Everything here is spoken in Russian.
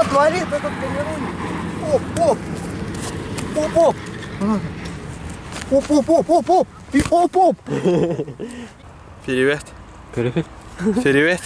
Что творит этот камерун? Оп, оп. Оп, оп. Оп, оп, оп, оп, оп. И оп, оп. Привет. Привет. Привет.